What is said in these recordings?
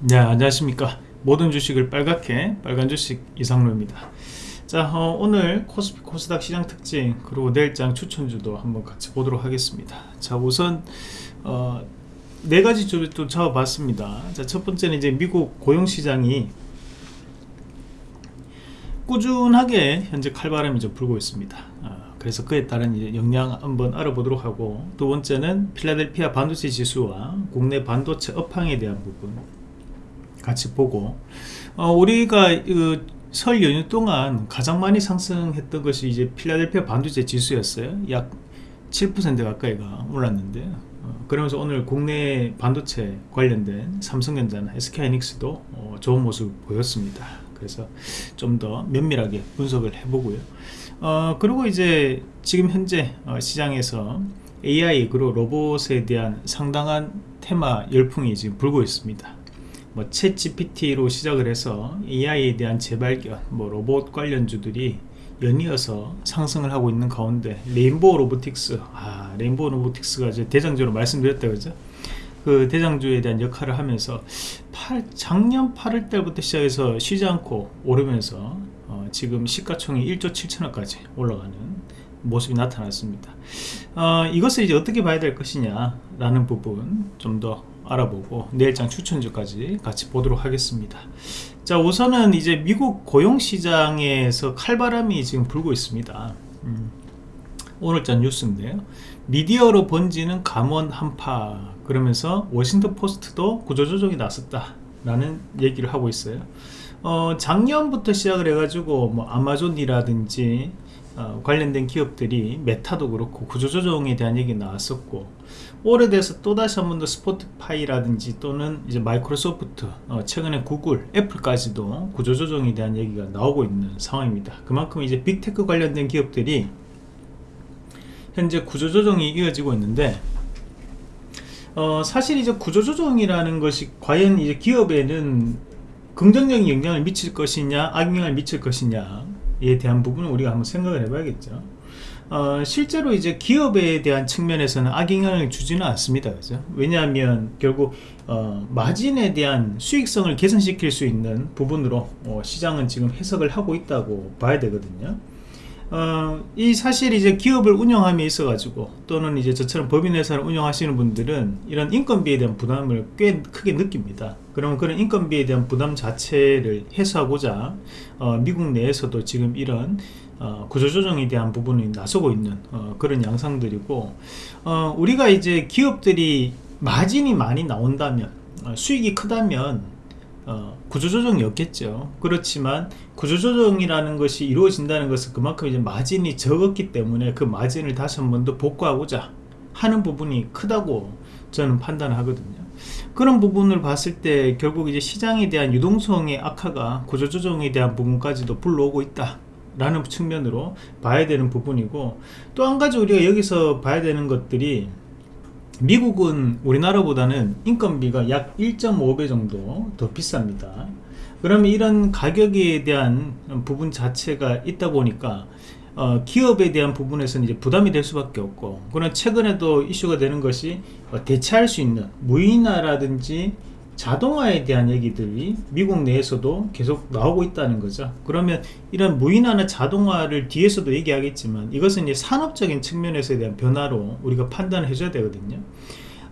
네 안녕하십니까. 모든 주식을 빨갛게 빨간 주식 이상로입니다. 자 어, 오늘 코스피 코스닥 시장 특징 그리고 내일장 추천주도 한번 같이 보도록 하겠습니다. 자 우선 어, 네 가지 주를 또 잡아봤습니다. 자첫 번째는 이제 미국 고용시장이 꾸준하게 현재 칼바람이 좀 불고 있습니다. 어, 그래서 그에 따른 이제 영향 한번 알아보도록 하고 두 번째는 필라델피아 반도체 지수와 국내 반도체 업황에 대한 부분 같이 보고 어, 우리가 그, 설 연휴 동안 가장 많이 상승했던 것이 이제 필라델피아 반도체 지수였어요. 약 7% 가까이가 올랐는데 어, 그러면서 오늘 국내 반도체 관련된 삼성전자나 SK하이닉스도 어, 좋은 모습 보였습니다. 그래서 좀 더 면밀하게 분석을 해보고요. 어, 그리고 이제 지금 현재 어, 시장에서 AI 그리고 로봇에 대한 상당한 테마 열풍이 지금 불고 있습니다 뭐 챗 GPT로 시작을 해서 AI에 대한 재발견, 뭐 로봇 관련주들이 연이어서 상승을 하고 있는 가운데 레인보우 로보틱스, 아 레인보우 로보틱스가 이제 대장주로 말씀드렸다 그죠? 그 대장주에 대한 역할을 하면서 8, 작년 8월 달부터 시작해서 쉬지 않고 오르면서 어, 지금 시가총이 1조 7천억까지 올라가는 모습이 나타났습니다. 어, 이것을 이제 어떻게 봐야 될 것이냐 라는 부분 좀더 알아보고 내일장 추천주까지 같이 보도록 하겠습니다. 자 우선은 이제 미국 고용시장에서 칼바람이 지금 불고 있습니다. 음, 오늘자 뉴스인데요. 미디어로 번지는 감원 한파 그러면서 워싱턴 포스트도 구조조정이 나섰다 라는 얘기를 하고 있어요. 어, 작년부터 시작을 해가지고 뭐 아마존이라든지 어, 관련된 기업들이 메타도 그렇고 구조조정에 대한 얘기 나왔었고 올해 돼서 또다시 한 번 더 스포티파이라든지 또는 이제 마이크로소프트 어, 최근에 구글 애플까지도 구조조정에 대한 얘기가 나오고 있는 상황입니다. 그만큼 이제 big tech 관련된 기업들이 현재 구조조정이 이어지고 있는데 어, 사실 이제 구조조정이라는 것이 과연 이제 기업에는 긍정적인 영향을 미칠 것이냐 악영향을 미칠 것이냐 에 대한 부분을 우리가 한번 생각을 해봐야겠죠 어, 실제로 이제 기업에 대한 측면에서는 악영향을 주지는 않습니다. 그죠? 왜냐하면 결국 어, 마진에 대한 수익성을 개선시킬 수 있는 부분으로 어, 시장은 지금 해석을 하고 있다고 봐야 되거든요. 어, 이 사실 이제 기업을 운영함에 있어 가지고 또는 이제 저처럼 법인회사를 운영하시는 분들은 이런 인건비에 대한 부담을 꽤 크게 느낍니다. 그러면 그런 인건비에 대한 부담 자체를 해소하고자 어, 미국 내에서도 지금 이런 어, 구조조정에 대한 부분이 나서고 있는 어, 그런 양상들이고 어, 우리가 이제 기업들이 마진이 많이 나온다면 어, 수익이 크다면 어, 구조조정이 없겠죠. 그렇지만 구조조정이라는 것이 이루어진다는 것은 그만큼 이제 마진이 적었기 때문에 그 마진을 다시 한 번 더 복구하고자 하는 부분이 크다고 저는 판단하거든요. 그런 부분을 봤을 때 결국 이제 시장에 대한 유동성의 악화가 구조조정에 대한 부분까지도 불러오고 있다 라는 측면으로 봐야 되는 부분이고 또 한 가지 우리가 여기서 봐야 되는 것들이 미국은 우리나라보다는 인건비가 약 1.5배 정도 더 비쌉니다. 그러면 이런 가격에 대한 부분 자체가 있다 보니까 어, 기업에 대한 부분에서는 이제 부담이 될 수밖에 없고 그런 최근에도 이슈가 되는 것이 어, 대체할 수 있는 무인화라든지 자동화에 대한 얘기들이 미국 내에서도 계속 나오고 있다는 거죠. 그러면 이런 무인화나 자동화를 뒤에서도 얘기하겠지만 이것은 이제 산업적인 측면에서에 대한 변화로 우리가 판단을 해줘야 되거든요.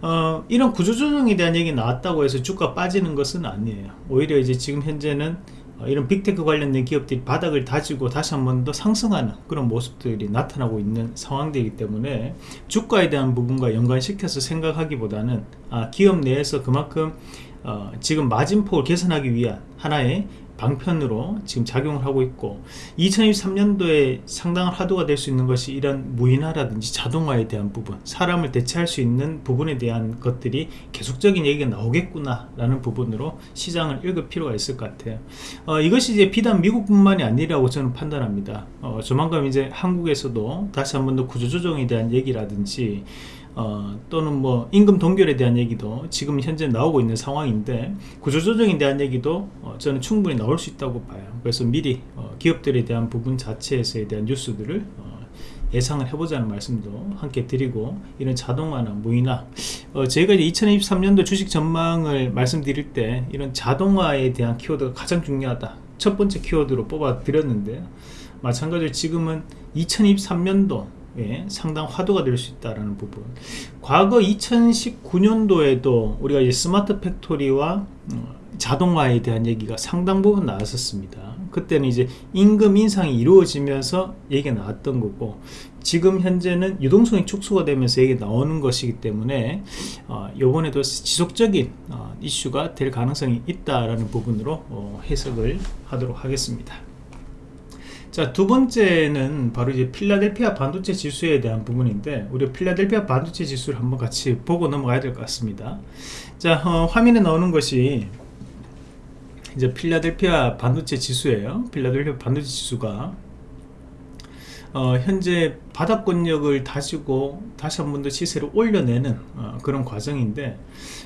어, 이런 구조조정에 대한 얘기 나왔다고 해서 주가 빠지는 것은 아니에요. 오히려 이제 지금 현재는 어, 이런 빅테크 관련된 기업들이 바닥을 다지고 다시 한 번 더 상승하는 그런 모습들이 나타나고 있는 상황들이기 때문에 주가에 대한 부분과 연관시켜서 생각하기보다는 아, 기업 내에서 그만큼 어, 지금 마진폭을 개선하기 위한 하나의 방편으로 지금 작용을 하고 있고 2023년도에 상당한 화두가 될 수 있는 것이 이런 무인화라든지 자동화에 대한 부분 사람을 대체할 수 있는 부분에 대한 것들이 계속적인 얘기가 나오겠구나 라는 부분으로 시장을 읽을 필요가 있을 것 같아요. 어, 이것이 이제 비단 미국뿐만이 아니라고 저는 판단합니다. 어, 조만간 이제 한국에서도 다시 한 번 더 구조조정에 대한 얘기라든지 어, 또는 뭐 임금 동결에 대한 얘기도 지금 현재 나오고 있는 상황인데 구조조정에 대한 얘기도 어, 저는 충분히 나올 수 있다고 봐요. 그래서 미리 어, 기업들에 대한 부분 자체에서에 대한 뉴스들을 어, 예상을 해보자는 말씀도 함께 드리고 이런 자동화나 무인화 어, 저희가 이제 2023년도 주식 전망을 말씀드릴 때 이런 자동화에 대한 키워드가 가장 중요하다. 첫 번째 키워드로 뽑아 드렸는데요 마찬가지로 지금은 2023년도 예, 상당 화두가 될 수 있다는 부분. 과거 2019년도에도 우리가 이제 smart factory와 어, 자동화에 대한 얘기가 상당 부분 나왔었습니다. 그때는 이제 임금 인상이 이루어지면서 얘기가 나왔던 거고 지금 현재는 유동성이 축소가 되면서 얘기 나오는 것이기 때문에 어, 이번에도 지속적인 어, 이슈가 될 가능성이 있다라는 부분으로 어, 해석을 하도록 하겠습니다 자, 두 번째는 바로 이제 필라델피아 반도체 지수에 대한 부분인데, 우리 필라델피아 반도체 지수를 한번 같이 보고 넘어가야 될 것 같습니다. 자, 어, 화면에 나오는 것이 이제 필라델피아 반도체 지수예요. 필라델피아 반도체 지수가 어, 현재 바닥권력을 다지고 다시 한 번 더 시세를 올려내는 어, 그런 과정인데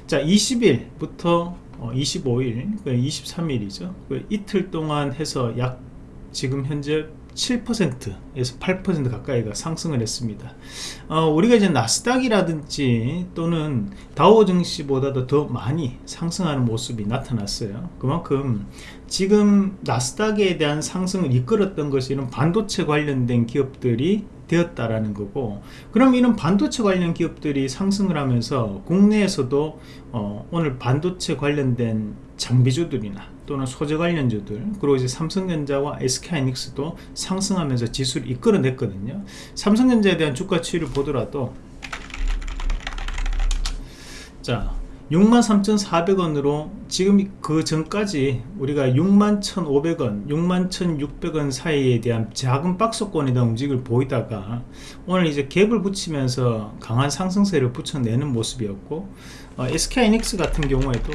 자 20일부터 어, 25일 23일이죠 그 이틀 동안 해서 약 지금 현재 7%에서 8% 가까이가 상승을 했습니다. 어, 우리가 이제 나스닥이라든지 또는 다우증시보다도 더 많이 상승하는 모습이 나타났어요. 그만큼 지금 나스닥에 대한 상승을 이끌었던 것이 반도체 관련된 기업들이 되었다라는 거고 그럼 이런 반도체 관련 기업들이 상승을 하면서 국내에서도 어, 오늘 반도체 관련된 장비주들이나 또는 소재 관련주들 그리고 이제 삼성전자와 SK하이닉스도 상승하면서 지수를 이끌어냈거든요. 삼성전자에 대한 주가 추이를 보더라도 자 63,400원으로 지금 그 전까지 우리가 61,500원, 61,600원 사이에 대한 작은 박스권에 대한 움직임을 보이다가 오늘 이제 갭을 붙이면서 강한 상승세를 붙여내는 모습이었고 어, SK이닉스 같은 경우에도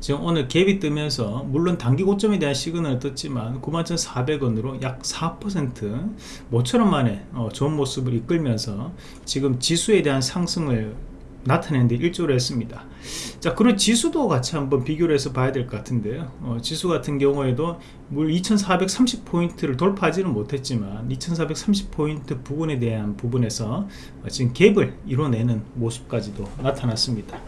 지금 오늘 갭이 뜨면서 물론 단기 고점에 대한 시그널을 떴지만 91,400원으로 약 4% 모처럼 만에 어, 좋은 모습을 이끌면서 지금 지수에 대한 상승을 나타내는데 일조를 했습니다. 자 그리고 지수도 같이 한번 비교를 해서 봐야 될 것 같은데요. 어, 지수 같은 경우에도 물 2430포인트를 돌파하지는 못했지만 2430포인트 부분에 대한 부분에서 어, 지금 갭을 이뤄내는 모습까지도 나타났습니다.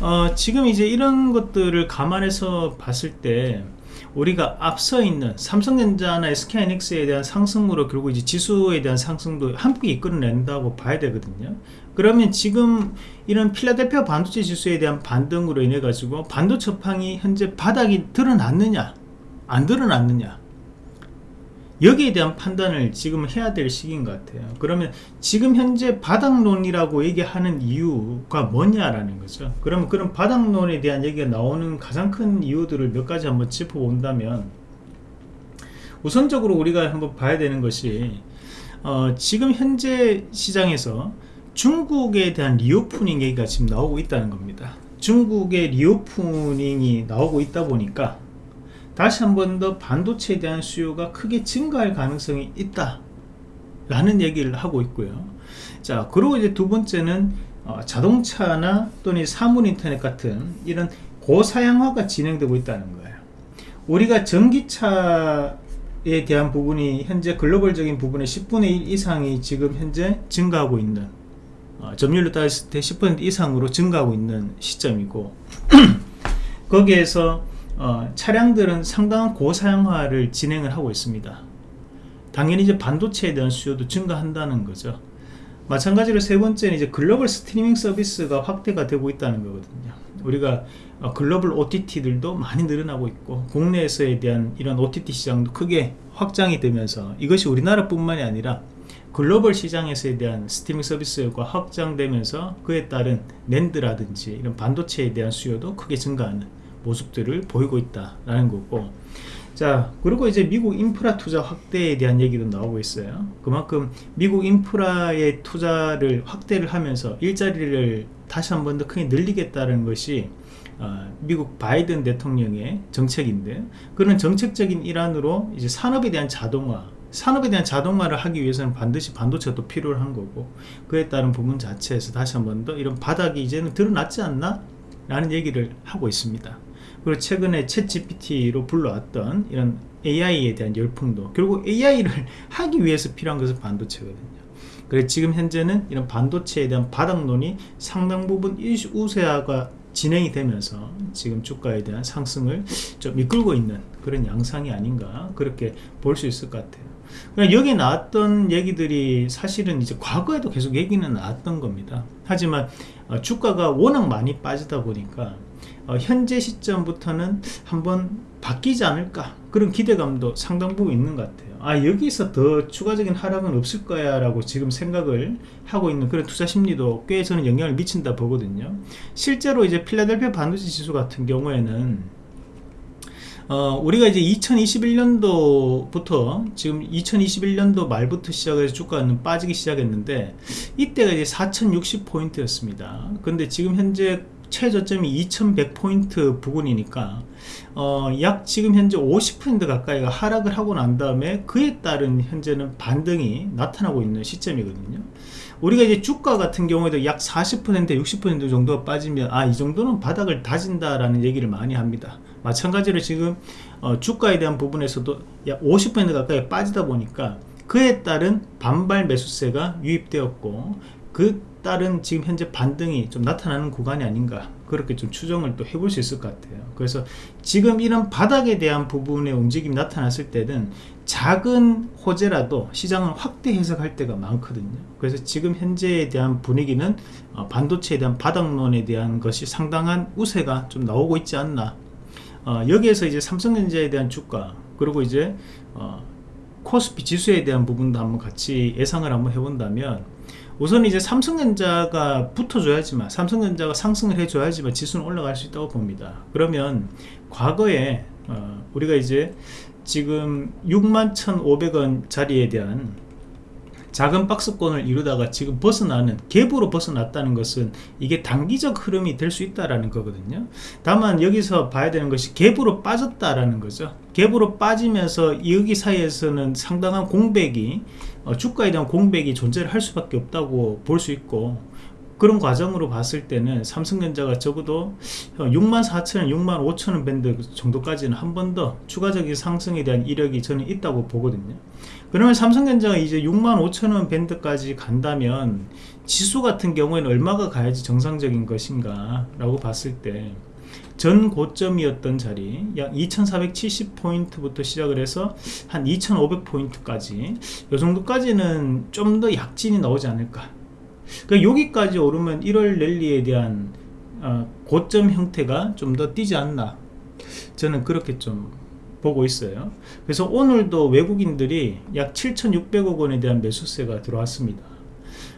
어, 지금 이제 이런 것들을 감안해서 봤을 때 우리가 앞서 있는 삼성전자나 SK하이닉스에 대한 상승으로 결국 이제 지수에 대한 상승도 함께 이끌어낸다고 봐야 되거든요. 그러면 지금 이런 필라델피아 반도체 지수에 대한 반등으로 인해 가지고 반도체 업황이 현재 바닥이 드러났느냐 안 드러났느냐 여기에 대한 판단을 지금 해야 될 시기인 것 같아요. 그러면 지금 현재 바닥론이라고 얘기하는 이유가 뭐냐라는 거죠. 그러면 그런 바닥론에 대한 얘기가 나오는 가장 큰 이유들을 몇 가지 한번 짚어본다면 우선적으로 우리가 한번 봐야 되는 것이 어, 지금 현재 시장에서 중국에 대한 reopening 얘기가 지금 나오고 있다는 겁니다. 중국의 reopening이 나오고 있다 보니까 다시 한 번 더 반도체에 대한 수요가 크게 증가할 가능성이 있다 라는 얘기를 하고 있고요. 자 그리고 이제 두 번째는 어, 자동차나 또는 사물 인터넷 같은 이런 고사양화가 진행되고 있다는 거예요. 우리가 전기차에 대한 부분이 현재 글로벌적인 부분의 10분의 1 이상이 지금 현재 증가하고 있는 어, 점유율로 따졌을 때 10% 이상으로 증가하고 있는 시점이고 거기에서 어, 차량들은 상당한 고사양화를 진행을 하고 있습니다. 당연히 이제 반도체에 대한 수요도 증가한다는 거죠. 마찬가지로 세 번째는 이제 글로벌 스트리밍 서비스가 확대가 되고 있다는 거거든요. 우리가 어, 글로벌 OTT들도 많이 늘어나고 있고 국내에서에 대한 이런 OTT 시장도 크게 확장이 되면서 이것이 우리나라뿐만이 아니라 글로벌 시장에서에 대한 스트리밍 서비스가 확장되면서 그에 따른 랜드라든지 이런 반도체에 대한 수요도 크게 증가하는 모습들을 보이고 있다라는 거고. 자 그리고 이제 미국 인프라 투자 확대에 대한 얘기도 나오고 있어요. 그만큼 미국 인프라의 투자를 확대를 하면서 일자리를 다시 한 번 더 크게 늘리겠다는 것이 어, 미국 바이든 대통령의 정책인데 그런 정책적인 일환으로 이제 산업에 대한 자동화 산업에 대한 자동화를 하기 위해서는 반드시 반도체가 또 필요한 거고 그에 따른 부분 자체에서 다시 한 번 더 이런 바닥이 이제는 드러났지 않나? 라는 얘기를 하고 있습니다 그리고 최근에 챗 GPT로 불러왔던 이런 AI에 대한 열풍도 결국 AI를 하기 위해서 필요한 것은 반도체거든요 그래서 지금 현재는 이런 반도체에 대한 바닥론이 상당 부분 우세화가 진행이 되면서 지금 주가에 대한 상승을 좀 이끌고 있는 그런 양상이 아닌가 그렇게 볼 수 있을 것 같아요. 그러니까 여기 나왔던 얘기들이 사실은 이제 과거에도 계속 얘기는 나왔던 겁니다. 하지만 어, 주가가 워낙 많이 빠지다 보니까 어, 현재 시점부터는 한번 바뀌지 않을까 그런 기대감도 상당 부분 있는 것 같아요 아 여기서 더 추가적인 하락은 없을 거야 라고 지금 생각을 하고 있는 그런 투자 심리도 꽤 저는 영향을 미친다 보거든요. 실제로 이제 필라델피아 반도체 지수 같은 경우에는 어, 우리가 이제 2021년도부터 지금 2021년도 말부터 시작해서 주가는 빠지기 시작했는데 이때가 이제 4060포인트였습니다. 근데 지금 현재 최저점이 2100포인트 부근이니까 어, 약 지금 현재 50% 가까이가 하락을 하고 난 다음에 그에 따른 현재는 반등이 나타나고 있는 시점이거든요. 우리가 이제 주가 같은 경우에도 약 40% 60% 정도가 빠지면 아 이 정도는 바닥을 다진다 라는 얘기를 많이 합니다. 마찬가지로 지금 어, 주가에 대한 부분에서도 약 50% 가까이 빠지다 보니까 그에 따른 반발 매수세가 유입되었고 그 따른 지금 현재 반등이 좀 나타나는 구간이 아닌가. 그렇게 좀 추정을 또 해볼 수 있을 것 같아요. 그래서 지금 이런 바닥에 대한 부분의 움직임이 나타났을 때는 작은 호재라도 시장을 확대 해석할 때가 많거든요. 그래서 지금 현재에 대한 분위기는 어, 반도체에 대한 바닥론에 대한 것이 상당한 우세가 좀 나오고 있지 않나. 어, 여기에서 이제 삼성전자에 대한 주가 그리고 이제 어, 코스피 지수에 대한 부분도 한번 같이 예상을 한번 해본다면 우선 이제 삼성전자가 붙어줘야지만 삼성전자가 상승을 해줘야지만 지수는 올라갈 수 있다고 봅니다. 그러면 과거에 어, 우리가 이제 지금 61,500원 자리에 대한 작은 박스권을 이루다가 지금 벗어나는 갭으로 벗어났다는 것은 이게 단기적 흐름이 될 수 있다라는 거거든요 다만 여기서 봐야 되는 것이 갭으로 빠졌다라는 거죠 갭으로 빠지면서 여기 사이에서는 상당한 공백이 어, 주가에 대한 공백이 존재를 할 수밖에 없다고 볼 수 있고 그런 과정으로 봤을 때는 삼성전자가 적어도 64,000원, 65,000원 밴드 정도까지는 한 번 더 추가적인 상승에 대한 이력이 저는 있다고 보거든요. 그러면 삼성전자가 이제 65,000원 밴드까지 간다면 지수 같은 경우에는 얼마가 가야지 정상적인 것인가 라고 봤을 때 전 고점이었던 자리 약 2470포인트부터 시작을 해서 한 2500포인트까지 이 정도까지는 좀 더 약진이 나오지 않을까. 그러니까 여기까지 오르면 1월 랠리에 대한 어, 고점 형태가 좀 더 뛰지 않나. 저는 그렇게 좀 보고 있어요. 그래서 오늘도 외국인들이 약 7,600억 원에 대한 매수세가 들어왔습니다.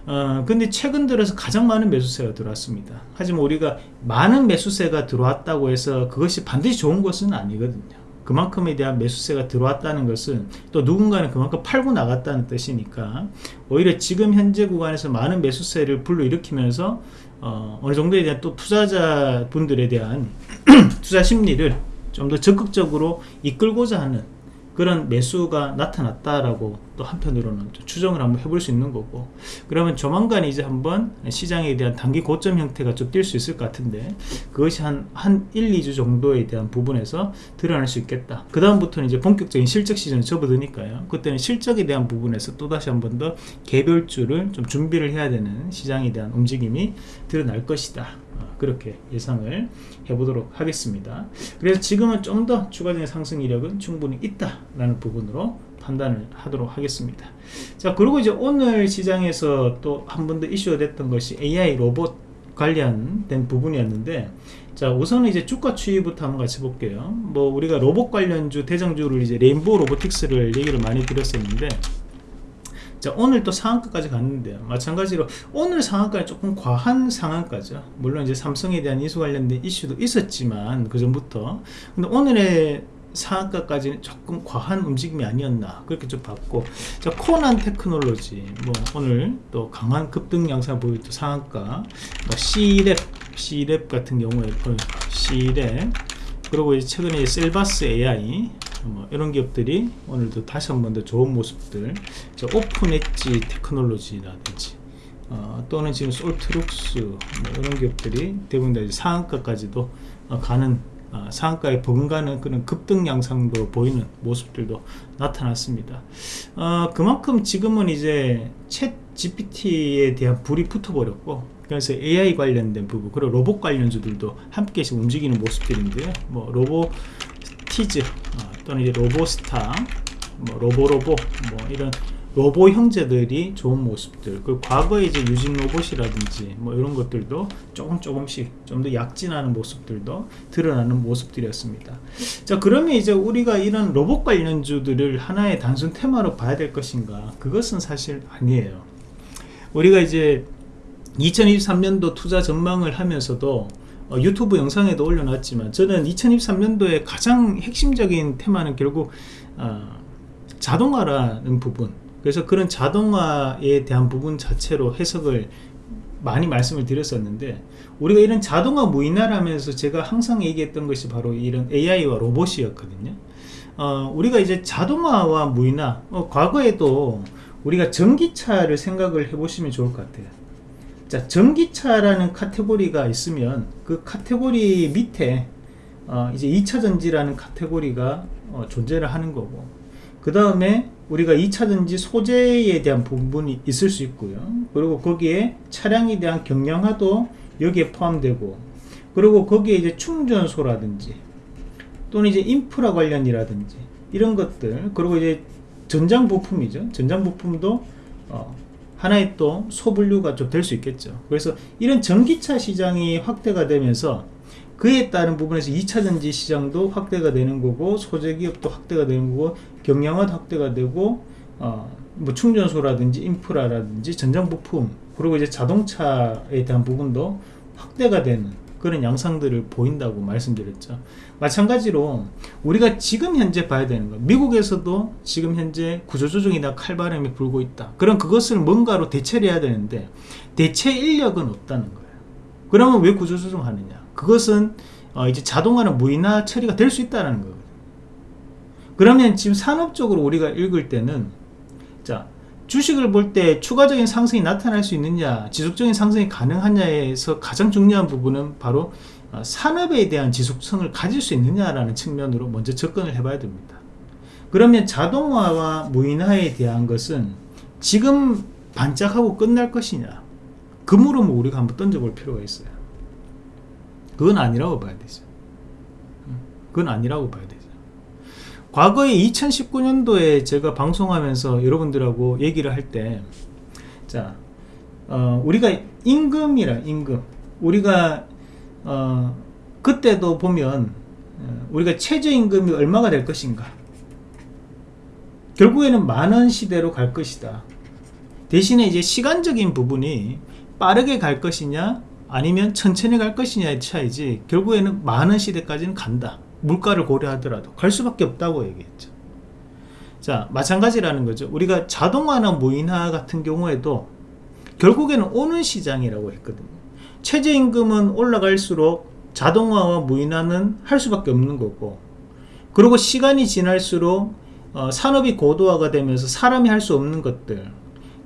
어, 근데 최근 들어서 가장 많은 매수세가 들어왔습니다. 하지만 우리가 많은 매수세가 들어왔다고 해서 그것이 반드시 좋은 것은 아니거든요. 그만큼에 대한 매수세가 들어왔다는 것은 또 누군가는 그만큼 팔고 나갔다는 뜻이니까 오히려 지금 현재 구간에서 많은 매수세를 불러일으키면서 어, 어느 정도에 대한 또 투자자 분들에 대한 투자 심리를 좀 더 적극적으로 이끌고자 하는 그런 매수가 나타났다라고 또 한편으로는 추정을 한번 해볼 수 있는 거고. 그러면 조만간 이제 한번 시장에 대한 단기 고점 형태가 좀 뛸 수 있을 것 같은데 그것이 한, 한 1, 2주 정도에 대한 부분에서 드러날 수 있겠다. 그 다음부터는 이제 본격적인 실적 시즌에 접어드니까요. 그때는 실적에 대한 부분에서 또다시 한 번 더 개별주를 좀 준비를 해야 되는 시장에 대한 움직임이 드러날 것이다. 어, 그렇게 예상을 해보도록 하겠습니다. 그래서 지금은 좀 더 추가적인 상승 이력은 충분히 있다 라는 부분으로 판단을 하도록 하겠습니다. 자 그리고 이제 오늘 시장에서 또 한 번 더 이슈가 됐던 것이 AI 로봇 관련된 부분이었는데 자 우선은 이제 주가 추이부터 한번 같이 볼게요. 뭐 우리가 로봇 관련주 대장주를 이제 레인보우 로보틱스를 얘기를 많이 드렸었는데 자 오늘 또 상한가까지 갔는데요. 마찬가지로 오늘 상한가는 조금 과한 상한가죠. 물론 이제 삼성에 대한 이수 관련된 이슈도 있었지만 그 전부터. 근데 오늘의 상한가까지는 조금 과한 움직임이 아니었나 그렇게 좀 봤고. 자 코난 테크놀로지. 뭐 오늘 또 강한 급등 양상 보이고 상한가. 뭐 C랩 C랩 같은 경우에 C랩. 그리고 이제 최근에 셀바스 AI 뭐 이런 기업들이 오늘도 다시 한 번 더 좋은 모습들 오픈 엣지 테크놀로지라든지 어, 또는 지금 솔트룩스 뭐 이런 기업들이 대부분 다 상한가까지도 어, 가는 어, 상한가에 버금가는 그런 급등 양상도 보이는 모습들도 나타났습니다. 어, 그만큼 지금은 이제 챗 GPT에 대한 불이 붙어버렸고 그래서 AI 관련된 부분 그리고 로봇 관련주들도 함께 움직이는 모습들인데요. 뭐 로보티즈 어, 또는 이제 로보스타, 뭐 로보로보 뭐 이런 로보 형제들이 좋은 모습들 그 과거에 이제 유진 로봇이라든지 뭐 이런 것들도 조금 조금씩 좀 더 약진하는 모습들도 드러나는 모습들이었습니다. 자 그러면 이제 우리가 이런 로봇 관련주들을 하나의 단순 테마로 봐야 될 것인가? 그것은 사실 아니에요. 우리가 이제 2023년도 투자 전망을 하면서도 어, 유튜브 영상에도 올려놨지만 저는 2023년도에 가장 핵심적인 테마는 결국 어, 자동화라는 부분. 그래서 그런 자동화에 대한 부분 자체로 해석을 많이 말씀을 드렸었는데 우리가 이런 자동화 무인화라면서 제가 항상 얘기했던 것이 바로 이런 AI와 로봇이었거든요. 어, 우리가 이제 자동화와 무인화 어, 과거에도 우리가 전기차를 생각을 해보시면 좋을 것 같아요 자 전기차라는 카테고리가 있으면 그 카테고리 밑에 어, 이제 2차전지라는 카테고리가 어, 존재를 하는 거고 그 다음에 우리가 2차전지 소재에 대한 부분이 있을 수 있고요. 그리고 거기에 차량에 대한 경량화도 여기에 포함되고 그리고 거기에 이제 충전소라든지 또는 이제 인프라 관련이라든지 이런 것들 그리고 이제 전장 부품이죠. 전장 부품도 어, 하나의 또 소분류가 좀 될 수 있겠죠. 그래서 이런 전기차 시장이 확대가 되면서 그에 따른 부분에서 2차전지 시장도 확대가 되는 거고 소재기업도 확대가 되는 거고 경량화도 확대가 되고 어, 뭐 충전소라든지 인프라라든지 전장 부품 그리고 이제 자동차에 대한 부분도 확대가 되는 그런 양상들을 보인다고 말씀드렸죠. 마찬가지로 우리가 지금 현재 봐야 되는 거 미국에서도 지금 현재 구조조정이나 칼바람이 불고 있다. 그럼 그것을 뭔가로 대체를 해야 되는데 대체 인력은 없다는 거예요. 그러면 왜 구조조정 하느냐? 그것은 어 이제 자동화는 무인화 처리가 될 수 있다는 거거든요. 그러면 지금 산업적으로 우리가 읽을 때는 자 주식을 볼 때 추가적인 상승이 나타날 수 있느냐 지속적인 상승이 가능하냐에서 가장 중요한 부분은 바로 어, 산업에 대한 지속성을 가질 수 있느냐라는 측면으로 먼저 접근을 해봐야 됩니다. 그러면 자동화와 무인화에 대한 것은 지금 반짝하고 끝날 것이냐 그 물음을 우리가 한번 던져볼 필요가 있어요. 그건 아니라고 봐야 되죠 그건 아니라고 봐야 되죠 과거에 2019년도에 제가 방송하면서 여러분들하고 얘기를 할 때 자 어, 우리가 임금이라 임금. 우리가 어, 그때도 보면 어, 우리가 최저임금이 얼마가 될 것인가. 결국에는 만원 시대로 갈 것이다. 대신에 이제 시간적인 부분이 빠르게 갈 것이냐 아니면 천천히 갈 것이냐의 차이지 결국에는 많은 시대까지는 간다 물가를 고려하더라도 갈 수밖에 없다고 얘기했죠. 자 마찬가지라는 거죠. 우리가 자동화나 무인화 같은 경우에도 결국에는 오는 시장이라고 했거든요. 최저임금은 올라갈수록 자동화와 무인화는 할 수밖에 없는 거고 그리고 시간이 지날수록 어, 산업이 고도화가 되면서 사람이 할 수 없는 것들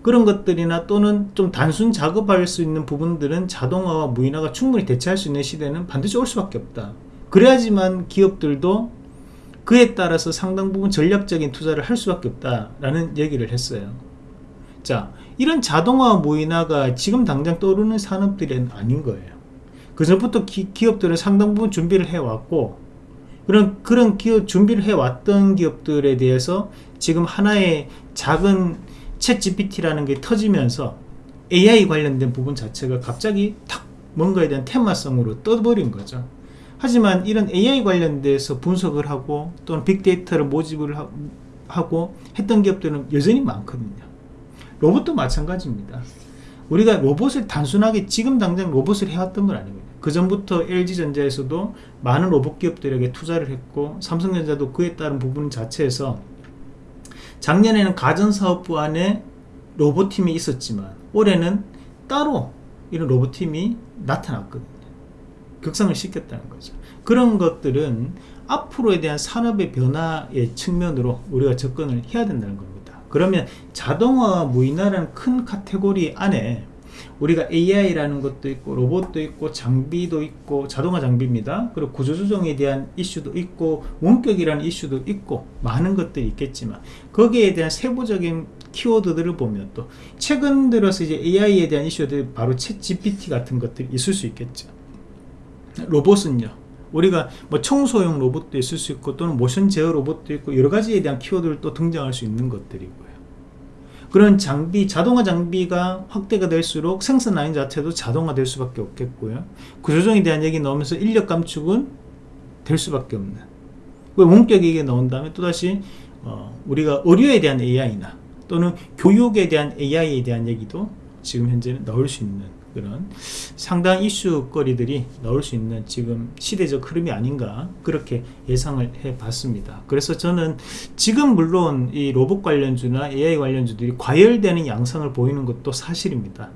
그런 것들이나 또는 좀 단순 작업할 수 있는 부분들은 자동화와 무인화가 충분히 대체할 수 있는 시대는 반드시 올 수밖에 없다 그래야지만 기업들도 그에 따라서 상당 부분 전략적인 투자를 할 수밖에 없다라는 얘기를 했어요. 자 이런 자동화 무인화가 지금 당장 떠오르는 산업들은 아닌 거예요. 그 전부터 기, 업들은 상당 부분 준비를 해왔고 그런 그런 기업 준비를 해왔던 기업들에 대해서 지금 하나의 작은 챗 GPT라는 게 터지면서 AI 관련된 부분 자체가 갑자기 탁 뭔가에 대한 테마성으로 떠버린 거죠 하지만 이런 AI 관련돼서 분석을 하고 또는 빅데이터를 모집을 하고 했던 기업들은 여전히 많거든요. 로봇도 마찬가지입니다. 우리가 로봇을 단순하게 지금 당장 로봇을 해왔던 건 아닙니다. 그 전부터 LG전자에서도 많은 로봇 기업들에게 투자를 했고 삼성전자도 그에 따른 부분 자체에서 작년에는 가전사업부 안에 로봇팀이 있었지만 올해는 따로 이런 로봇팀이 나타났거든요 극상을 시켰다는 거죠 그런 것들은 앞으로에 대한 산업의 변화의 측면으로 우리가 접근을 해야 된다는 겁니다 그러면 자동화와 무인화라는 큰 카테고리 안에 우리가 AI라는 것도 있고 로봇도 있고 장비도 있고 자동화 장비입니다. 그리고 구조조정에 대한 이슈도 있고 원격이라는 이슈도 있고 많은 것들이 있겠지만 거기에 대한 세부적인 키워드들을 보면 또 최근 들어서 이제 AI에 대한 이슈들 바로 챗 GPT 같은 것들이 있을 수 있겠죠. 로봇은요. 우리가 뭐 청소용 로봇도 있을 수 있고 또는 모션 제어 로봇도 있고 여러 가지에 대한 키워드를 또 등장할 수 있는 것들이고요. 그런 장비, 자동화 장비가 확대가 될수록 생산 라인 자체도 자동화 될 수밖에 없겠고요. 구조정에 대한 얘기 나오면서 인력 감축은 될 수밖에 없는. 원격 얘기가 나온 다음에 또다시 어, 우리가 의료에 대한 AI나 또는 교육에 대한 AI에 대한 얘기도 지금 현재는 나올 수 있는 그런 상당 이슈거리들이 나올 수 있는 지금 시대적 흐름이 아닌가 그렇게 예상을 해 봤습니다. 그래서 저는 지금 물론 이 로봇 관련주나 AI 관련주들이 과열되는 양상을 보이는 것도 사실입니다.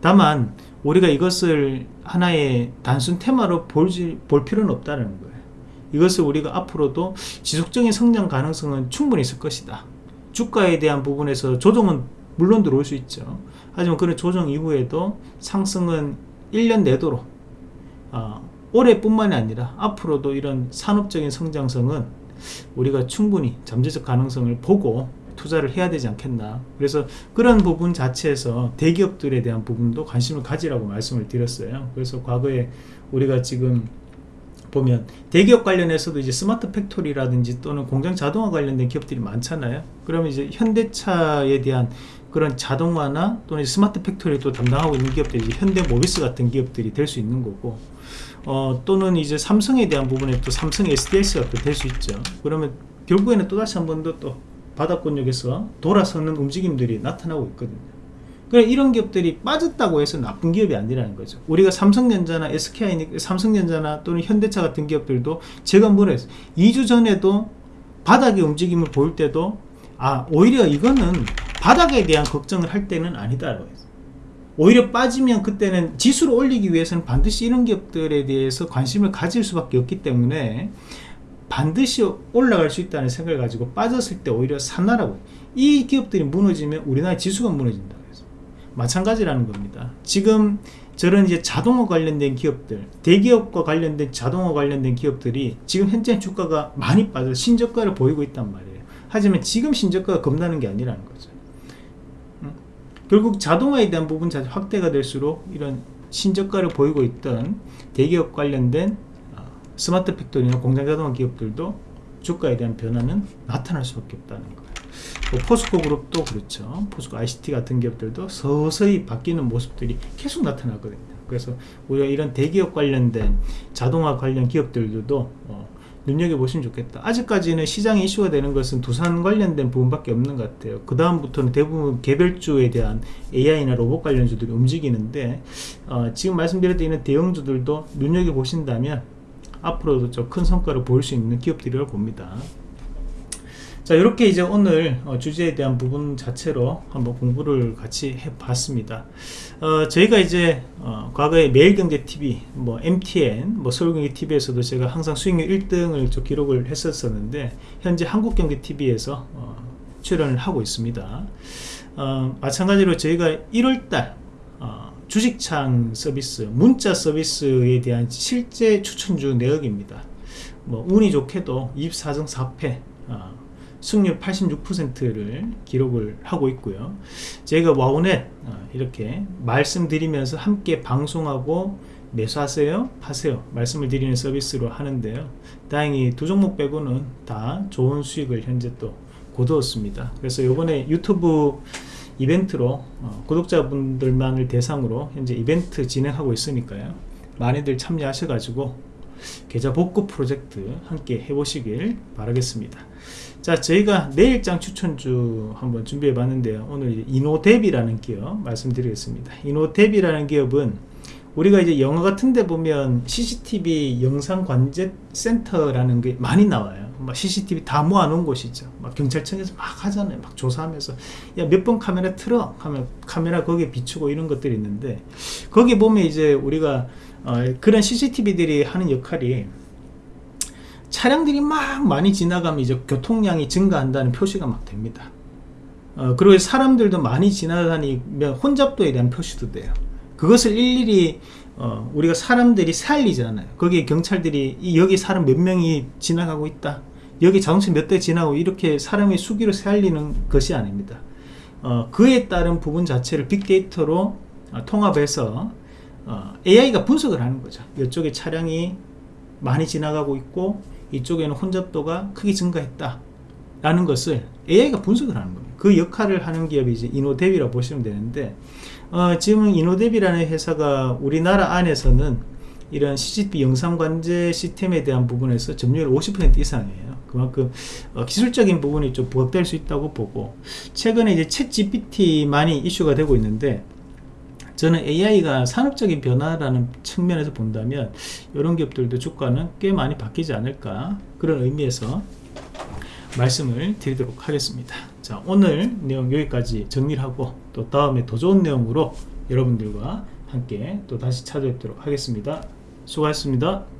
다만 우리가 이것을 하나의 단순 테마로 볼지, 볼 필요는 없다는 거예요. 이것을 우리가 앞으로도 지속적인 성장 가능성은 충분히 있을 것이다. 주가에 대한 부분에서 조정은 물론 들어올 수 있죠 하지만 그런 조정 이후에도 상승은 1년 내도록 어, 올해뿐만이 아니라 앞으로도 이런 산업적인 성장성은 우리가 충분히 잠재적 가능성을 보고 투자를 해야 되지 않겠나. 그래서 그런 부분 자체에서 대기업들에 대한 부분도 관심을 가지라고 말씀을 드렸어요. 그래서 과거에 우리가 지금 보면 대기업 관련해서도 이제 smart factory라든지 또는 공장 자동화 관련된 기업들이 많잖아요. 그러면 이제 현대차에 대한 그런 자동화나 또는 smart factory 또 담당하고 있는 기업들이 현대 모비스 같은 기업들이 될 수 있는 거고 어, 또는 이제 삼성에 대한 부분에 또 삼성 SDS가 또 될 수 있죠. 그러면 결국에는 또다시 한 번 더 또 바닥권역에서 돌아서는 움직임들이 나타나고 있거든요. 그래 이런 기업들이 빠졌다고 해서 나쁜 기업이 아니라는 거죠. 우리가 삼성전자나 SKI 삼성전자나 또는 현대차 같은 기업들도 제가 했어요 2주 전에도 바닥의 움직임을 보일 때도 아 오히려 이거는 바닥에 대한 걱정을 할 때는 아니다라고 했어요. 오히려 빠지면 그때는 지수를 올리기 위해서는 반드시 이런 기업들에 대해서 관심을 가질 수밖에 없기 때문에 반드시 올라갈 수 있다는 생각을 가지고 빠졌을 때 오히려 산나라고 이 기업들이 무너지면 우리나라 지수가 무너진다고 해서 마찬가지라는 겁니다. 지금 저런 이제 자동화 관련된 기업들 대기업과 관련된 자동화 관련된 기업들이 지금 현재 주가가 많이 빠져 신저가를 보이고 있단 말이에요. 하지만 지금 신저가가 겁나는 게 아니라는 거죠 결국 자동화에 대한 부분 확대가 될수록 이런 신저가를 보이고 있던 대기업 관련된 어, smart factory나 공장 자동화 기업들도 주가에 대한 변화는 나타날 수밖에 없다는 거예요. 뭐 포스코 그룹도 그렇죠. 포스코 ICT 같은 기업들도 서서히 바뀌는 모습들이 계속 나타나거든요. 그래서 우리가 이런 대기업 관련된 자동화 관련 기업들도 어, 눈여겨보시면 좋겠다. 아직까지는 시장에 이슈가 되는 것은 두산 관련된 부분밖에 없는 것 같아요. 그 다음부터는 대부분 개별주에 대한 AI나 로봇 관련주들이 움직이는데 어, 지금 말씀드렸던 대형주들도 눈여겨보신다면 앞으로도 좀 큰 성과를 보일 수 있는 기업들이라고 봅니다 자 이렇게 이제 오늘 어, 주제에 대한 부분 자체로 한번 공부를 같이 해 봤습니다. 어, 저희가 이제 어, 과거에 매일경제TV 뭐 MTN 뭐 서울경제TV에서도 제가 항상 수익률 1등을 좀 기록을 했었었는데 현재 한국경제TV에서 어, 출연을 하고 있습니다. 어, 마찬가지로 저희가 1월달 어, 주식창 서비스 문자 서비스에 대한 실제 추천주 내역입니다. 뭐 운이 좋게도 24등 4패 승률 86%를 기록을 하고 있고요. 제가 와우넷 어, 이렇게 말씀드리면서 함께 방송하고 매수하세요 파세요 말씀을 드리는 서비스로 하는데요. 다행히 두 종목 빼고는 다 좋은 수익을 현재 또 거두었습니다. 그래서 이번에 유튜브 이벤트로 어, 구독자분들만을 대상으로 현재 이벤트 진행하고 있으니까요. 많이들 참여하셔 가지고 계좌 복구 프로젝트 함께 해보시길 바라겠습니다 자 저희가 내일장 추천주 한번 준비해 봤는데요. 오늘 이노데비라는 기업 말씀드리겠습니다. 이노데비라는 기업은 우리가 이제 영화 같은 데 보면 CCTV 영상 관제 센터라는 게 많이 나와요. 막 CCTV 다 모아놓은 곳이죠. 막 경찰청에서 막 하잖아요. 막 조사하면서 야 몇 번 카메라 틀어? 하면 카메라 거기에 비추고 이런 것들이 있는데 거기 보면 이제 우리가 어, 그런 CCTV들이 하는 역할이 차량들이 막 많이 지나가면 이제 교통량이 증가한다는 표시가 막 됩니다 어, 그리고 사람들도 많이 지나다니면 혼잡도에 대한 표시도 돼요. 그것을 일일이 어, 우리가 사람들이 살리잖아요. 거기에 경찰들이 이- 여기 사람 몇 명이 지나가고 있다. 여기 자동차 몇 대 지나고 이렇게 사람의 수기로 살리는 것이 아닙니다. 어, 그에 따른 부분 자체를 빅데이터로 어, 통합해서 어, AI가 분석을 하는 거죠. 이쪽에 차량이 많이 지나가고 있고 이쪽에는 혼잡도가 크게 증가했다. 라는 것을 AI가 분석을 하는 거예요. 그 역할을 하는 기업이 이제 이노데비라고 보시면 되는데 어, 지금 이노데비라는 회사가 우리나라 안에서는 이런 CCTV 영상 관제 시스템에 대한 부분에서 점유율 50% 이상이에요. 그만큼 어, 기술적인 부분이 좀 부각될 수 있다고 보고 최근에 이제 챗 GPT만이 이슈가 되고 있는데 저는 AI가 산업적인 변화라는 측면에서 본다면 이런 기업들도 주가는 꽤 많이 바뀌지 않을까 그런 의미에서 말씀을 드리도록 하겠습니다. 자, 오늘 내용 여기까지 정리를 하고 또 다음에 더 좋은 내용으로 여러분들과 함께 또 다시 찾아뵙도록 하겠습니다. 수고하셨습니다.